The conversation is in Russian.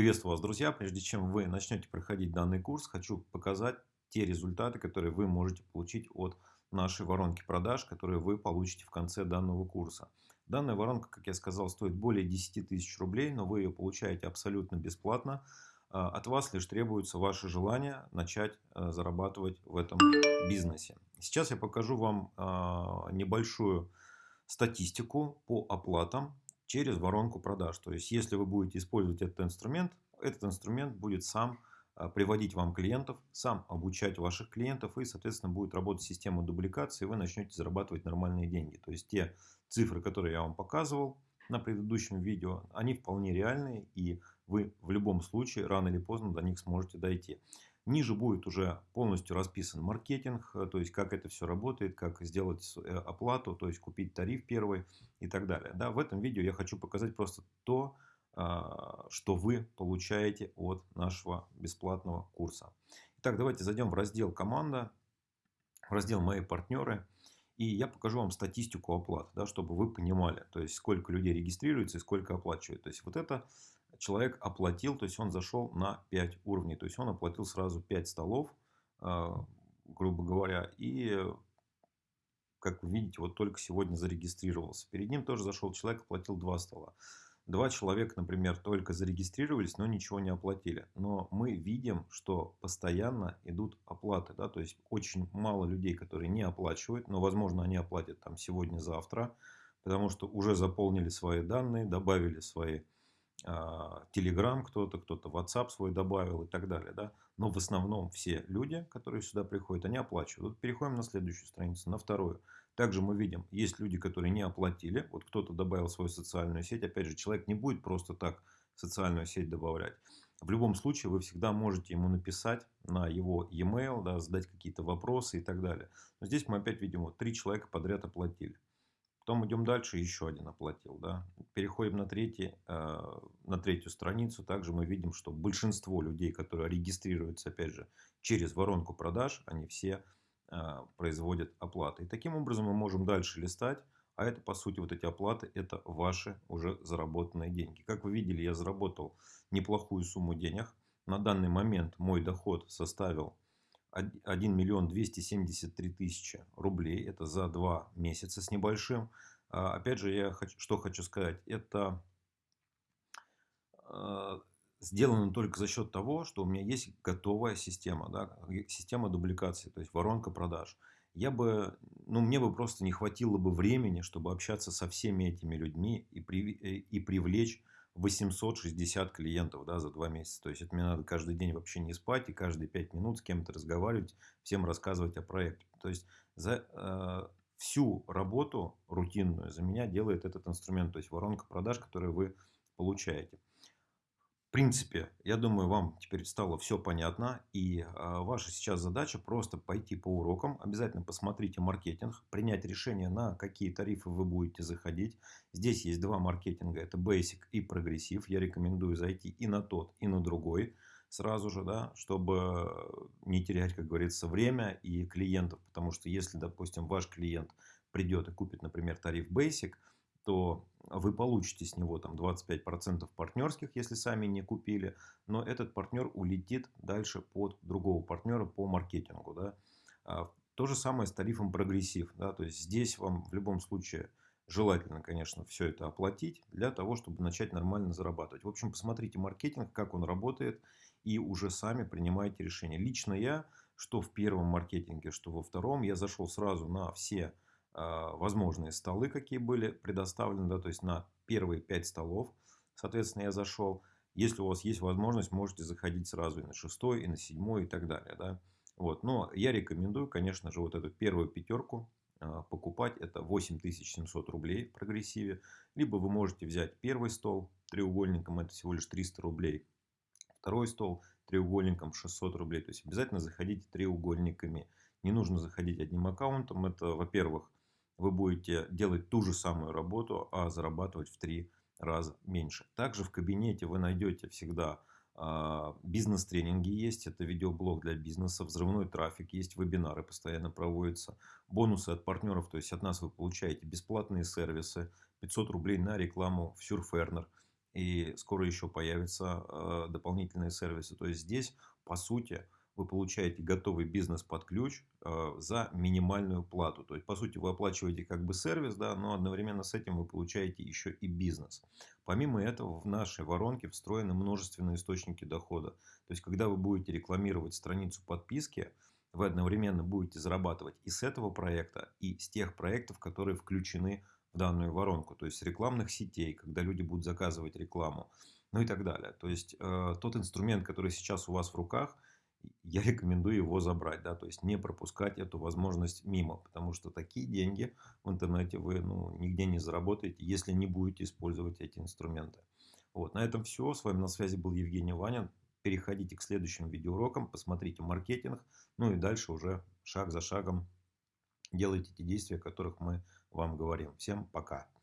Приветствую вас, друзья! Прежде чем вы начнете проходить данный курс, хочу показать те результаты, которые вы можете получить от нашей воронки продаж, которые вы получите в конце данного курса. Данная воронка, как я сказал, стоит более 10 тысяч рублей, но вы ее получаете абсолютно бесплатно. А, от вас лишь требуется ваше желание начать а, зарабатывать в этом бизнесе. Сейчас я покажу вам а, небольшую статистику по оплатам через воронку продаж. То есть, если вы будете использовать этот инструмент, этот инструмент будет сам а, приводить вам клиентов, сам обучать ваших клиентов и, соответственно, будет работать система дубликации, и вы начнете зарабатывать нормальные деньги. То есть, те цифры, которые я вам показывал на предыдущем видео, они вполне реальные, и вы в любом случае рано или поздно до них сможете дойти. Ниже будет уже полностью расписан маркетинг, э, то есть как это все работает, как сделать э, оплату, то есть купить тариф первый и так далее. Да, в этом видео я хочу показать просто то, а, что вы получаете от нашего бесплатного курса. Итак, давайте зайдем в раздел «Команда», в раздел «Мои партнеры». И я покажу вам статистику оплат, да, чтобы вы понимали, то есть сколько людей регистрируется и сколько оплачивает. То есть вот это человек оплатил, то есть он зашел на 5 уровней. То есть он оплатил сразу 5 столов, а, грубо говоря. И, как вы видите, вот только сегодня зарегистрировался. Перед ним тоже зашел человек, оплатил 2 стола. Два человека, например, только зарегистрировались, но ничего не оплатили. Но мы видим, что постоянно идут оплаты. Да? То есть очень мало людей, которые не оплачивают, но возможно они оплатят там сегодня-завтра, потому что уже заполнили свои данные, добавили свои Telegram кто-то, кто-то WhatsApp свой добавил и так далее. Да? Но в основном все люди, которые сюда приходят, они оплачивают. Вот переходим на следующую страницу, на вторую. Также мы видим, есть люди, которые не оплатили. Вот кто-то добавил свою социальную сеть. Опять же, человек не будет просто так социальную сеть добавлять. В любом случае, вы всегда можете ему написать на его e-mail, да, задать какие-то вопросы и так далее. Но здесь мы опять видим, вот три человека подряд оплатили. Потом идем дальше, еще один оплатил. Да. Переходим на, третий, э, на третью страницу. Также мы видим, что большинство людей, которые регистрируются, опять же, через воронку продаж, они все э, производят оплаты. И таким образом мы можем дальше листать. А это, по сути, вот эти оплаты, это ваши уже заработанные деньги. Как вы видели, я заработал неплохую сумму денег. На данный момент мой доход составил 1 миллион 273 тысячи рублей. Это за два месяца с небольшим. А, опять же, я хочу, что хочу сказать. Это а, сделано только за счет того, что у меня есть готовая система. Да, система дубликации, то есть воронка продаж. Я бы, ну, мне бы просто не хватило бы времени, чтобы общаться со всеми этими людьми и, при, и привлечь 860 клиентов да, за два месяца. То есть, это мне надо каждый день вообще не спать и каждые 5 минут с кем-то разговаривать, всем рассказывать о проекте. То есть, за э, всю работу рутинную за меня делает этот инструмент, то есть воронка продаж, которую вы получаете. В принципе, я думаю, вам теперь стало все понятно. И а, ваша сейчас задача просто пойти по урокам. Обязательно посмотрите маркетинг, принять решение, на какие тарифы вы будете заходить. Здесь есть два маркетинга. Это Basic и Прогрессив. Я рекомендую зайти и на тот, и на другой сразу же, да, чтобы не терять, как говорится, время и клиентов. Потому что если, допустим, ваш клиент придет и купит, например, тариф Basic – то вы получите с него там 25% партнерских, если сами не купили, но этот партнер улетит дальше под другого партнера по маркетингу. Да. А, то же самое с тарифом Progressive. Да, то есть здесь вам в любом случае желательно, конечно, все это оплатить для того, чтобы начать нормально зарабатывать. В общем, посмотрите маркетинг, как он работает, и уже сами принимайте решение. Лично я, что в первом маркетинге, что во втором, я зашел сразу на все возможные столы, какие были предоставлены, да, то есть на первые 5 столов, соответственно, я зашел. Если у вас есть возможность, можете заходить сразу и на шестой, и на седьмой, и так далее. Да. Вот. Но я рекомендую, конечно же, вот эту первую пятерку а, покупать. Это 8700 рублей в прогрессиве. Либо вы можете взять первый стол треугольником, это всего лишь 300 рублей. Второй стол треугольником 600 рублей. То есть обязательно заходите треугольниками. Не нужно заходить одним аккаунтом. Это, во-первых, вы будете делать ту же самую работу, а зарабатывать в три раза меньше. Также в кабинете вы найдете всегда а, бизнес-тренинги есть, это видеоблог для бизнеса, взрывной трафик, есть вебинары постоянно проводятся, бонусы от партнеров, то есть от нас вы получаете бесплатные сервисы, 500 рублей на рекламу в Surferner, И скоро еще появятся э, дополнительные сервисы. То есть здесь, по сути, вы получаете готовый бизнес под ключ э, за минимальную плату. То есть, по сути, вы оплачиваете как бы сервис, да, но одновременно с этим вы получаете еще и бизнес. Помимо этого, в нашей воронке встроены множественные источники дохода. То есть, когда вы будете рекламировать страницу подписки, вы одновременно будете зарабатывать и с этого проекта, и с тех проектов, которые включены в данную воронку. То есть, рекламных сетей, когда люди будут заказывать рекламу, ну и так далее. То есть, э, тот инструмент, который сейчас у вас в руках – я рекомендую его забрать, да, то есть не пропускать эту возможность мимо, потому что такие деньги в интернете вы ну, нигде не заработаете, если не будете использовать эти инструменты. Вот, на этом все. С вами на связи был Евгений Ванин. Переходите к следующим видеоурокам, посмотрите маркетинг, ну и дальше уже шаг за шагом делайте те действия, о которых мы вам говорим. Всем пока!